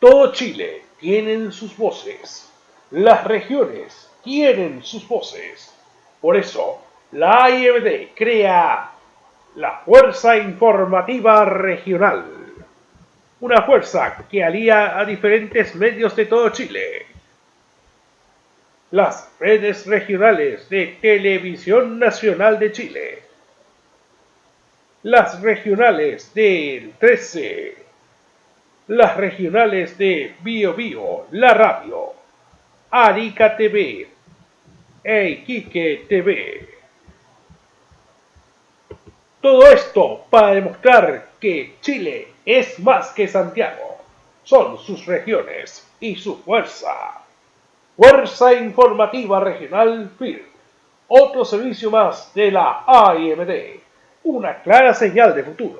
Todo Chile tiene sus voces. Las regiones tienen sus voces. Por eso, la AIMD crea la Fuerza Informativa Regional. Una fuerza que alía a diferentes medios de todo Chile. Las redes regionales de Televisión Nacional de Chile. Las regionales del 13. Las regionales de Bio Bio, La Radio. Arica TV. E Iquique TV. Todo esto para demostrar que Chile es más que Santiago. Son sus regiones y su fuerza. Fuerza Informativa Regional FIR. Otro servicio más de la AIMD. Una clara señal de futuro.